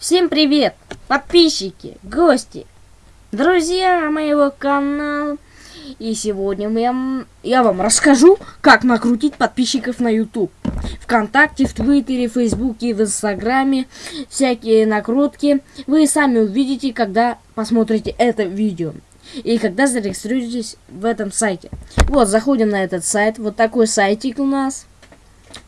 Всем привет, подписчики, гости, друзья моего канала. И сегодня я, я вам расскажу, как накрутить подписчиков на YouTube. Вконтакте, в Твиттере, в Фейсбуке, в Инстаграме. Всякие накрутки. Вы сами увидите, когда посмотрите это видео. И когда зарегистрируетесь в этом сайте. Вот, заходим на этот сайт. Вот такой сайтик у нас.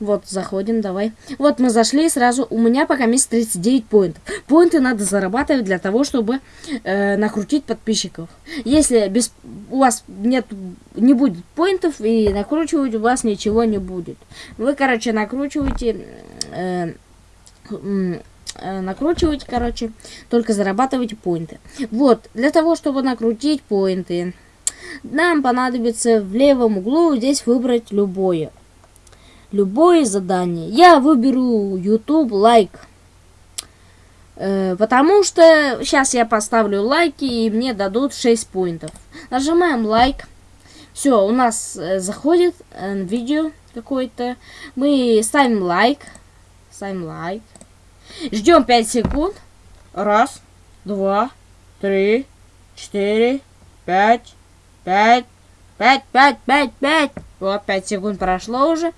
Вот, заходим, давай. Вот мы зашли сразу. У меня пока месяц 39 поинтов. Поинты надо зарабатывать для того, чтобы э, накрутить подписчиков. Если без, у вас нет, не будет поинтов и накручивать у вас ничего не будет. Вы, короче, накручиваете... Э, э, накручивать, короче, только зарабатывать поинты. Вот, для того, чтобы накрутить поинты, нам понадобится в левом углу здесь выбрать любое любое задание. Я выберу YouTube лайк. Э, потому что сейчас я поставлю лайки и мне дадут 6 поинтов. Нажимаем лайк. Все, у нас э, заходит э, видео какое-то. Мы ставим лайк. Ставим лайк. Ждем 5 секунд. Раз, два, три, четыре, пять, пять, пять, пять, пять, пять. Вот, 5 секунд прошло уже.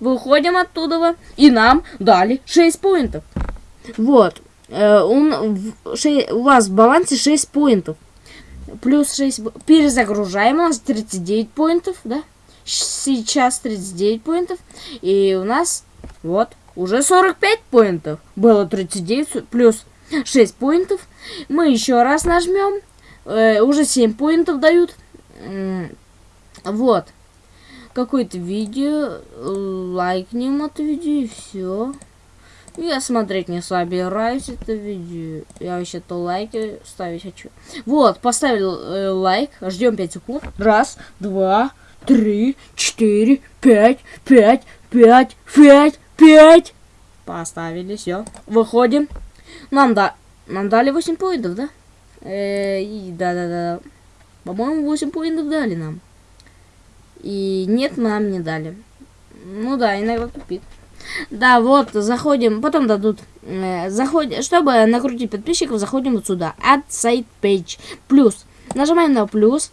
Выходим оттуда. И нам дали 6 поинтов. Вот. Э, он, 6, у вас в балансе 6 поинтов. Плюс 6. Перезагружаем. У нас 39 поинтов, да? Сейчас 39 поинтов. И у нас, вот, уже 45 поинтов. Было 39 плюс 6 поинтов. Мы еще раз нажмем. Э, уже 7 поинтов дают. Вот какое-то видео, лайкнем это видео и все. Я смотреть не собираюсь это видео. Я вообще-то лайки ставить хочу. Вот, поставил э, лайк. Ждем 5 секунд. Раз, два, три, четыре, пять, пять, пять, пять, пять. Поставили, все. Выходим. Нам, да, нам дали 8 поинтов, да? Э, да-да-да. По-моему, 8 поинтов дали нам. И нет, нам не дали. Ну да, иногда тупит. Да, вот, заходим, потом дадут. Э, заходим, чтобы накрутить подписчиков, заходим вот сюда. Add site page. Плюс. Нажимаем на плюс.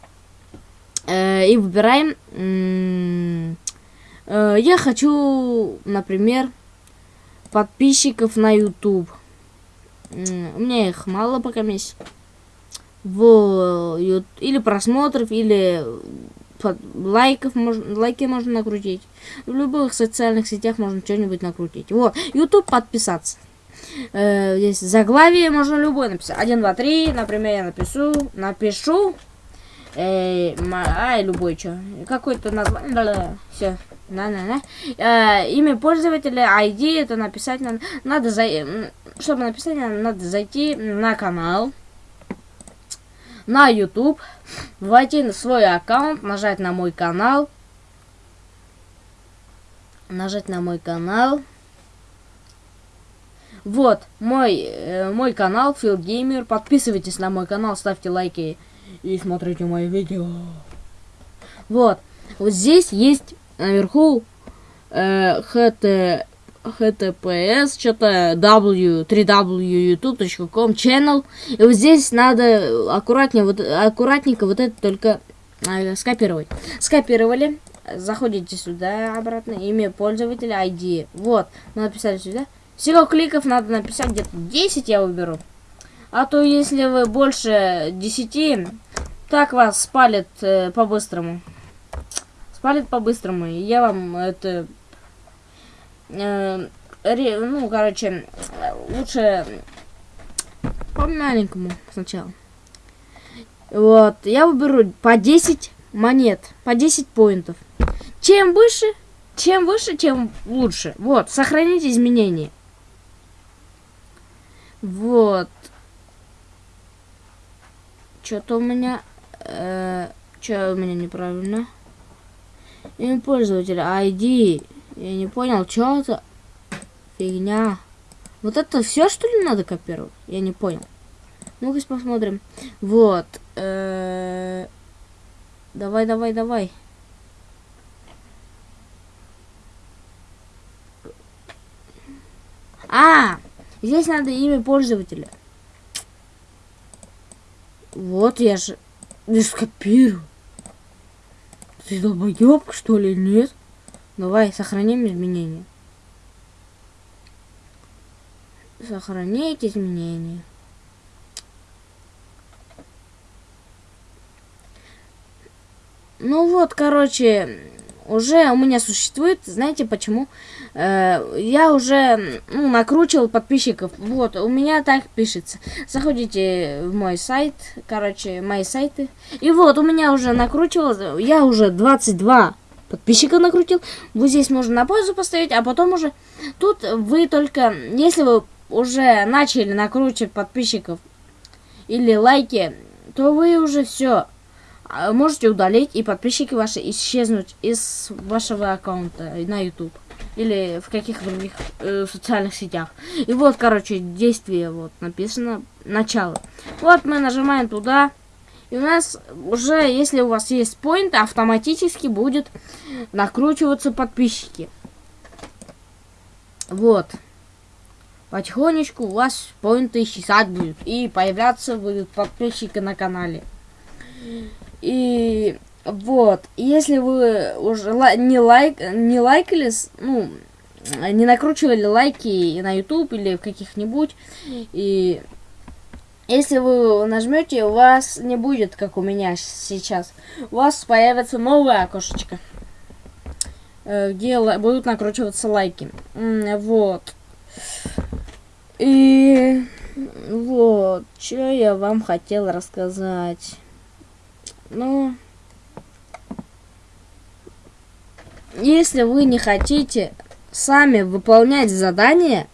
Э, и выбираем. Э, я хочу, например, подписчиков на YouTube. У меня их мало пока есть. В, или просмотров, или лайков можно, лайки можно накрутить. В любых социальных сетях можно что-нибудь накрутить. Вот, YouTube подписаться. Э, здесь заглавие можно любое написать. 1, 2, 3, например, я напишу, напишу, э, а, любой что, какой-то название, да, да, все, на, на, на. Э, имя пользователя, ID, это написать надо, надо, за, чтобы написать, надо зайти на канал, на YouTube, войти на свой аккаунт, нажать на мой канал, нажать на мой канал. Вот, мой, э, мой канал, Фил Геймер. Подписывайтесь на мой канал, ставьте лайки и смотрите мои видео. Вот, вот здесь есть наверху э, HT https, что-то w, 3w.youtube.com channel. И вот здесь надо аккуратнее, вот, аккуратненько вот это только э, скопировать. Скопировали. Заходите сюда обратно. Имя пользователя, ID. Вот, написали сюда. Всего кликов надо написать где-то 10 я выберу. А то если вы больше 10, так вас спалит э, по-быстрому. Спалит по-быстрому. Я вам это э, ну, короче, лучше по маленькому сначала. Вот, я выберу по 10 монет, по 10 поинтов. Чем выше, чем выше, тем лучше. Вот, сохраните изменения. Вот. Что-то у меня... Э, что у меня неправильно? Имя пользователя, ID. Я не понял, что это фигня. Вот это все, что ли, надо копировать? Я не понял. Ну-ка посмотрим. Вот. Э давай, давай, давай. А, Здесь надо имя пользователя. Вот я же не скопирую. Ты долбоёбка, что ли, нет? Давай, сохраним изменения. Сохранить изменения. Ну вот, короче, уже у меня существует, знаете почему? Э, я уже ну, накручивал подписчиков. Вот, у меня так пишется. Заходите в мой сайт, короче, мои сайты. И вот, у меня уже накручивал, я уже 22 подписчика накрутил. Вот здесь можно на паузу поставить, а потом уже... Тут вы только, если вы уже начали накручивать подписчиков или лайки, то вы уже все а, можете удалить и подписчики ваши исчезнуть из вашего аккаунта на YouTube или в каких других э, социальных сетях. И вот, короче, действие вот написано начало. Вот мы нажимаем туда. И у нас уже, если у вас есть point, автоматически будет накручиваться подписчики. Вот. Потихонечку у вас поинты исчезать будут. И появляться будут подписчики на канале. И вот, если вы уже не, лайк, не лайкали, ну, не накручивали лайки на YouTube или в каких-нибудь, и если вы нажмете, у вас не будет, как у меня сейчас. У вас появится новое окошечко, э, где будут накручиваться лайки. Вот. И вот, что я вам хотел рассказать. Ну, если вы не хотите сами выполнять задание,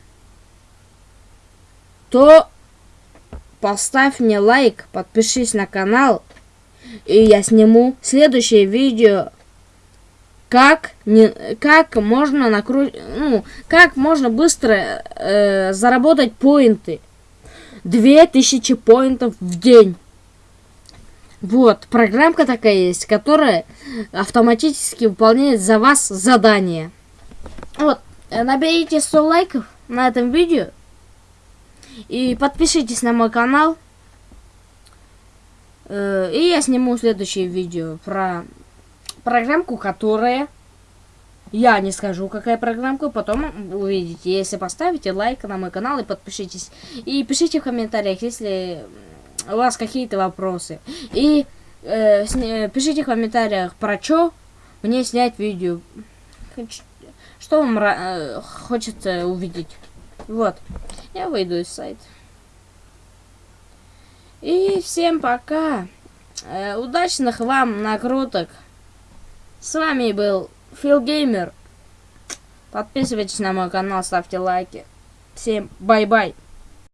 то поставь мне лайк, подпишись на канал, и я сниму следующее видео, как, не, как можно накрутить, ну, как можно быстро э, заработать поинты. 2000 поинтов в день. Вот, программка такая есть, которая автоматически выполняет за вас задание. Вот, наберите 100 лайков на этом видео. И подпишитесь на мой канал. Э, и я сниму следующее видео про программку, которая... Я не скажу, какая программка, потом увидите, если поставите лайк на мой канал и подпишитесь. И пишите в комментариях, если у вас какие-то вопросы. И э, сня... пишите в комментариях, про что мне снять видео. Что вам э, хочется увидеть. Вот. Я выйду из сайта. И всем пока. Э, удачных вам накруток. С вами был Фил Геймер. Подписывайтесь на мой канал, ставьте лайки. Всем бай-бай.